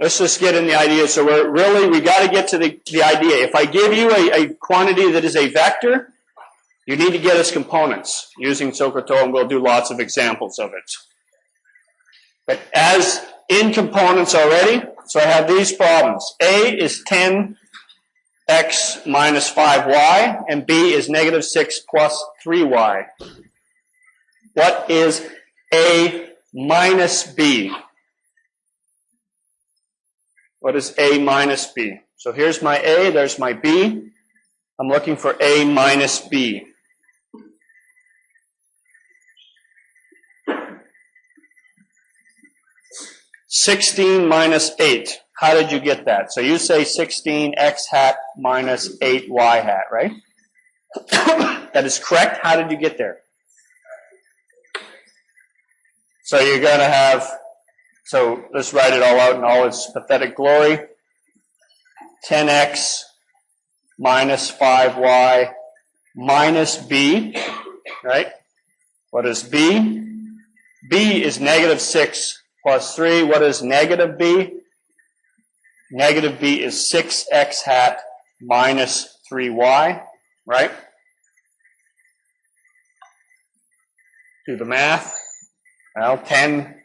Let's just get in the idea. So we're really, we got to get to the, the idea. If I give you a, a quantity that is a vector, you need to get its components using SOHCAHTOA, and we'll do lots of examples of it. But as in components already, so I have these problems. A is 10x minus 5y, and B is negative 6 plus 3y. What is A minus B? What is A minus B? So here's my A, there's my B. I'm looking for A minus B. Sixteen minus eight. How did you get that? So you say sixteen x hat minus eight y hat, right? that is correct. How did you get there? So you're going to have so let's write it all out in all its pathetic glory. 10x minus 5y minus b, right? What is b? b is negative 6 plus 3. What is negative b? Negative b is 6x hat minus 3y, right? Do the math. Well, 10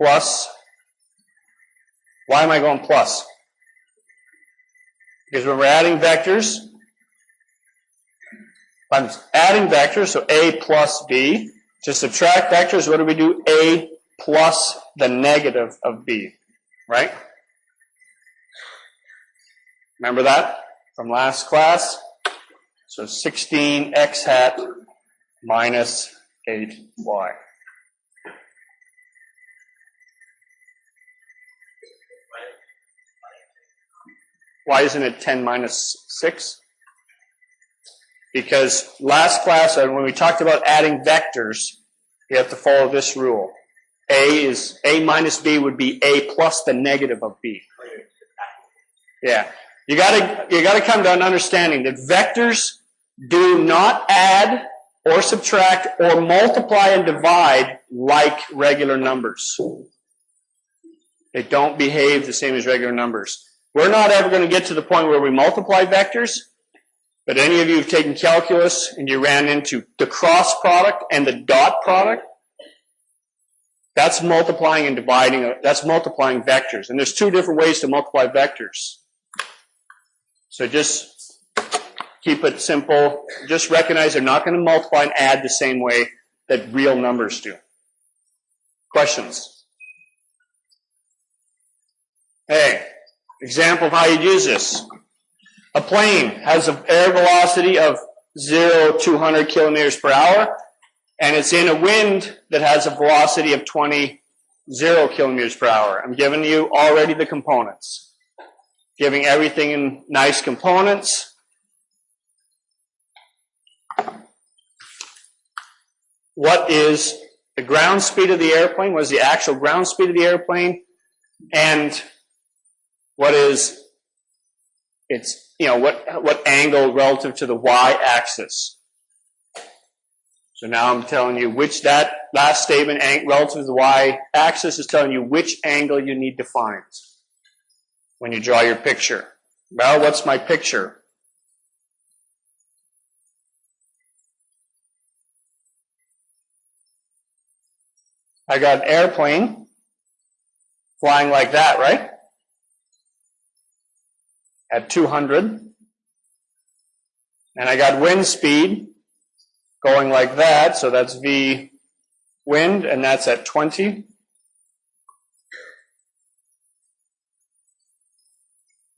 plus. Why am I going plus? Because when we're adding vectors, I'm adding vectors, so A plus B. To subtract vectors, what do we do? A plus the negative of B, right? Remember that from last class? So 16x hat minus 8y. Why isn't it 10 minus 6? Because last class, uh, when we talked about adding vectors, you have to follow this rule. A is A minus B would be A plus the negative of B. Yeah. You gotta, you gotta come to an understanding that vectors do not add or subtract or multiply and divide like regular numbers. They don't behave the same as regular numbers. We're not ever going to get to the point where we multiply vectors, but any of you have taken calculus and you ran into the cross product and the dot product, that's multiplying and dividing, that's multiplying vectors. And there's two different ways to multiply vectors. So just keep it simple. Just recognize they're not going to multiply and add the same way that real numbers do. Questions? Hey. Example of how you'd use this. A plane has an air velocity of 0 to 100 kilometers per hour, and it's in a wind that has a velocity of 20, 0 kilometers per hour. I'm giving you already the components. Giving everything in nice components. What is the ground speed of the airplane? What is the actual ground speed of the airplane? And what is its, you know, what, what angle relative to the y-axis. So now I'm telling you which that last statement relative to the y-axis is telling you which angle you need to find when you draw your picture. Well, what's my picture? I got an airplane flying like that, right? At 200. And I got wind speed going like that, so that's V wind, and that's at 20.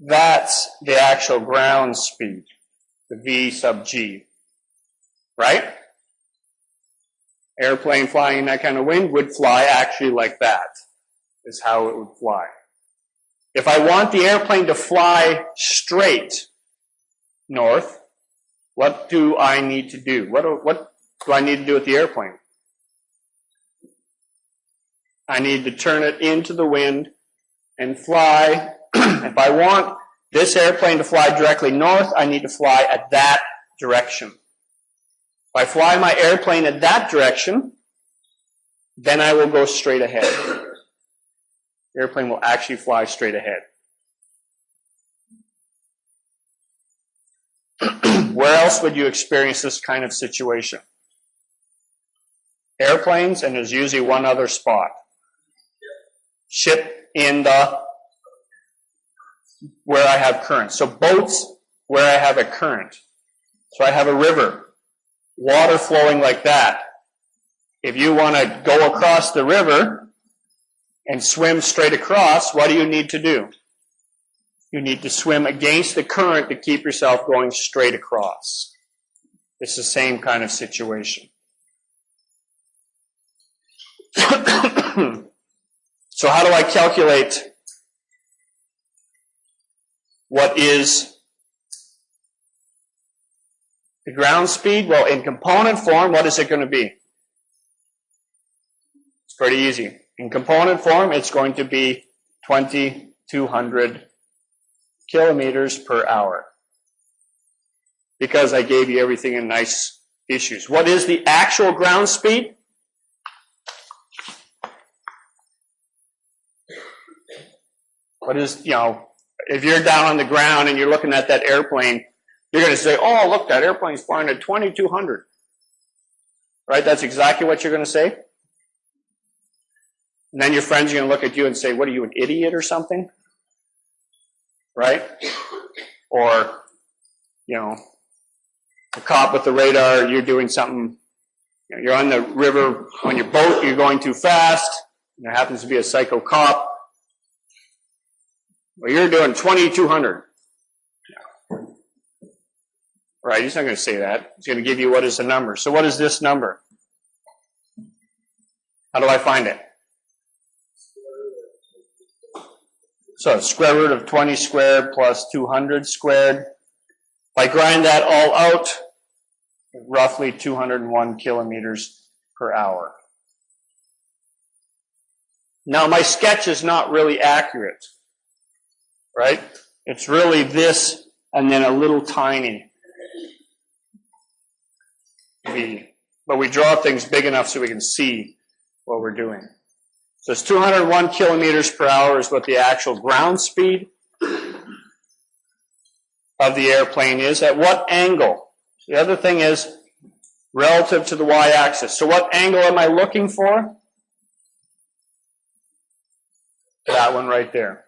That's the actual ground speed, the V sub G, right? Airplane flying in that kind of wind would fly actually like that, is how it would fly. If I want the airplane to fly straight north, what do I need to do? What do, what do I need to do with the airplane? I need to turn it into the wind and fly. if I want this airplane to fly directly north, I need to fly at that direction. If I fly my airplane at that direction, then I will go straight ahead. Airplane will actually fly straight ahead. Where else would you experience this kind of situation? Airplanes, and there's usually one other spot. Ship in the where I have current. So boats where I have a current. So I have a river, water flowing like that. If you want to go across the river and swim straight across, what do you need to do? You need to swim against the current to keep yourself going straight across. It's the same kind of situation. so how do I calculate what is the ground speed? Well, in component form, what is it going to be? It's pretty easy. In component form, it's going to be 2,200 kilometers per hour. Because I gave you everything in nice issues. What is the actual ground speed? What is, you know, if you're down on the ground and you're looking at that airplane, you're going to say, oh, look, that airplane's flying at 2200. Right? That's exactly what you're going to say. And then your friends are going to look at you and say, what are you, an idiot or something? Right? Or, you know, a cop with the radar, you're doing something, you know, you're on the river on your boat, you're going too fast, there happens to be a psycho cop, well, you're doing 2,200. Right, he's not going to say that. He's going to give you what is the number. So what is this number? How do I find it? So square root of 20 squared plus 200 squared. If I grind that all out, roughly 201 kilometers per hour. Now my sketch is not really accurate right? It's really this and then a little tiny v. But we draw things big enough so we can see what we're doing. So it's 201 kilometers per hour is what the actual ground speed of the airplane is. At what angle? The other thing is relative to the y-axis. So what angle am I looking for? That one right there.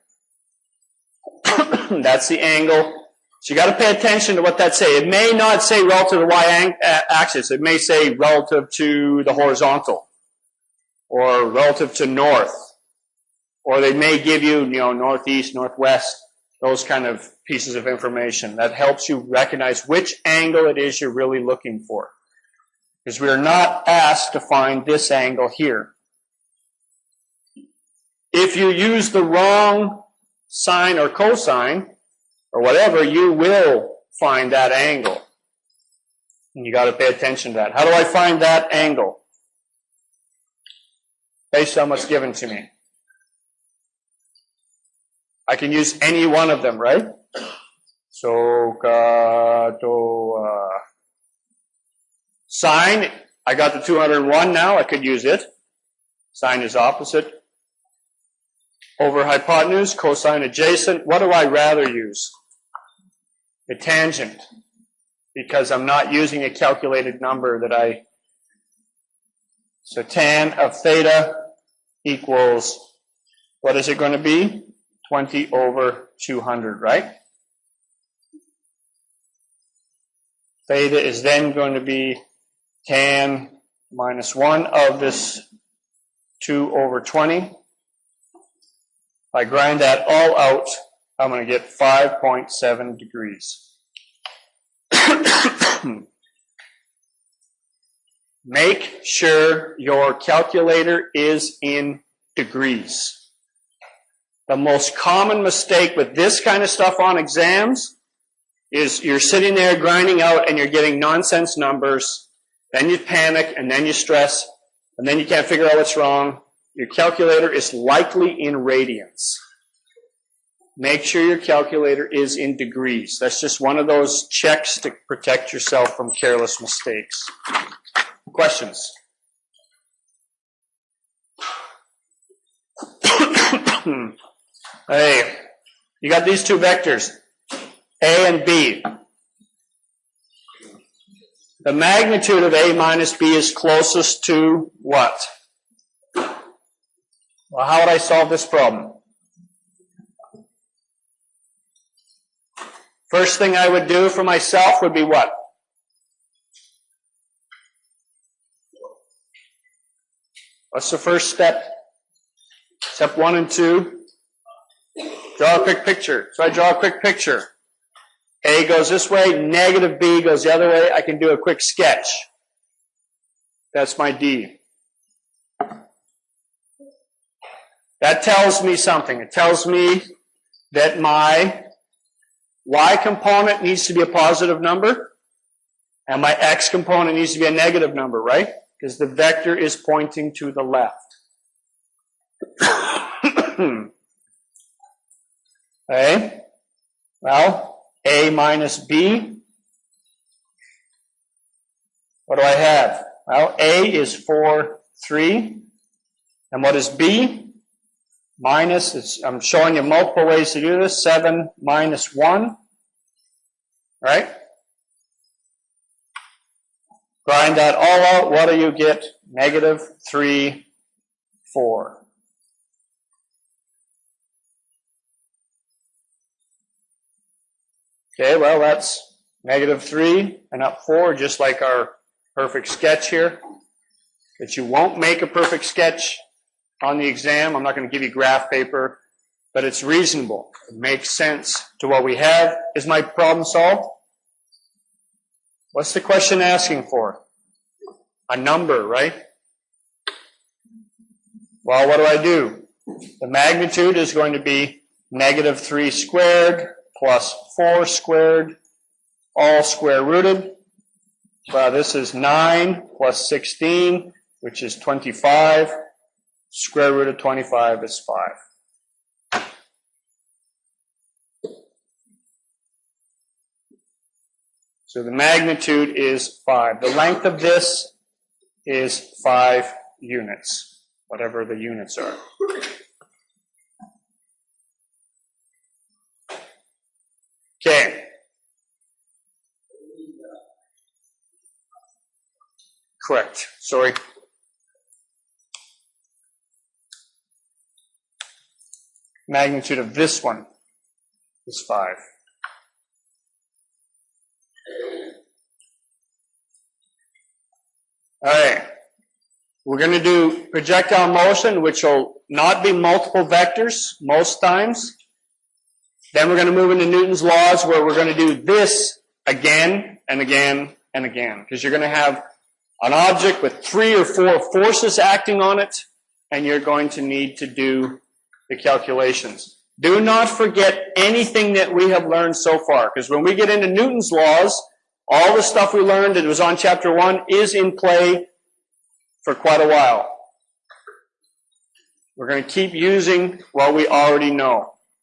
That's the angle. So you got to pay attention to what that say. It may not say relative to the y-axis. It may say relative to the horizontal or relative to north. Or they may give you, you know, northeast, northwest, those kind of pieces of information. That helps you recognize which angle it is you're really looking for. Because we are not asked to find this angle here. If you use the wrong sine or cosine or whatever, you will find that angle. And you got to pay attention to that. How do I find that angle? Based on what's given to me. I can use any one of them, right? So, to, uh, sine, I got the 201 now, I could use it. Sine is opposite over hypotenuse, cosine adjacent. What do I rather use? The tangent, because I'm not using a calculated number that I. So tan of theta equals, what is it going to be? 20 over 200, right? Theta is then going to be tan minus 1 of this 2 over 20. If I grind that all out, I'm going to get 5.7 degrees. Hmm. Make sure your calculator is in degrees. The most common mistake with this kind of stuff on exams is you're sitting there grinding out and you're getting nonsense numbers. Then you panic and then you stress and then you can't figure out what's wrong your calculator is likely in radians. Make sure your calculator is in degrees. That's just one of those checks to protect yourself from careless mistakes. Questions? hey, you got these two vectors, A and B. The magnitude of A minus B is closest to what? Well, how would I solve this problem? First thing I would do for myself would be what? What's the first step? Step one and two. Draw a quick picture. So I draw a quick picture. A goes this way, negative B goes the other way. I can do a quick sketch. That's my D. That tells me something. It tells me that my y component needs to be a positive number and my x component needs to be a negative number, right? Because the vector is pointing to the left. okay? Well, a minus b. What do I have? Well, a is 4, 3. And what is b? Minus, I'm showing you multiple ways to do this. 7 minus 1. Right? Grind that all out. What do you get? Negative 3, 4. Okay, well, that's negative 3 and up 4, just like our perfect sketch here. But you won't make a perfect sketch on the exam. I'm not going to give you graph paper, but it's reasonable. It makes sense to what we have. Is my problem solved? What's the question asking for? A number, right? Well, what do I do? The magnitude is going to be negative 3 squared plus 4 squared, all square rooted. Well, this is 9 plus 16, which is 25. Square root of 25 is 5. So the magnitude is 5. The length of this is 5 units, whatever the units are. Okay. Correct. Sorry. Magnitude of this one is 5. All right. We're going to do projectile motion, which will not be multiple vectors most times. Then we're going to move into Newton's laws where we're going to do this again and again and again. Because you're going to have an object with three or four forces acting on it, and you're going to need to do the calculations. Do not forget anything that we have learned so far, because when we get into Newton's laws, all the stuff we learned that was on chapter one is in play for quite a while. We're going to keep using what we already know.